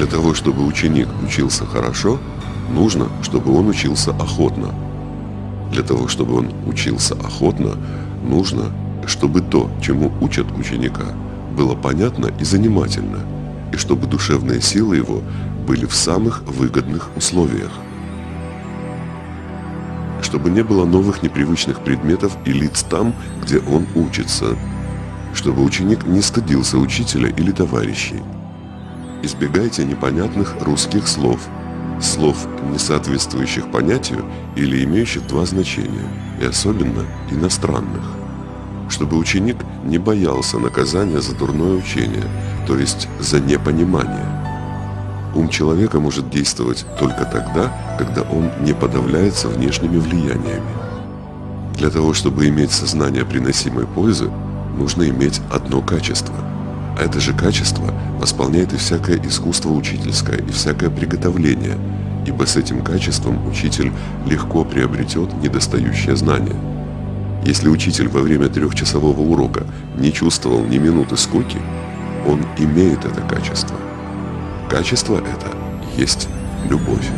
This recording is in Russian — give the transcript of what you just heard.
Для того, чтобы ученик учился хорошо, нужно, чтобы он учился охотно. Для того, чтобы он учился охотно, нужно, чтобы то, чему учат ученика, было понятно и занимательно, и чтобы душевные силы его были в самых выгодных условиях. Чтобы не было новых непривычных предметов и лиц там, где он учится. Чтобы ученик не стыдился учителя или товарищей. Избегайте непонятных русских слов, слов, не соответствующих понятию или имеющих два значения, и особенно иностранных. Чтобы ученик не боялся наказания за дурное учение, то есть за непонимание. Ум человека может действовать только тогда, когда он не подавляется внешними влияниями. Для того, чтобы иметь сознание приносимой пользы, нужно иметь одно качество. Это же качество восполняет и всякое искусство учительское, и всякое приготовление, ибо с этим качеством учитель легко приобретет недостающее знание. Если учитель во время трехчасового урока не чувствовал ни минуты скуки, он имеет это качество. Качество это есть любовь.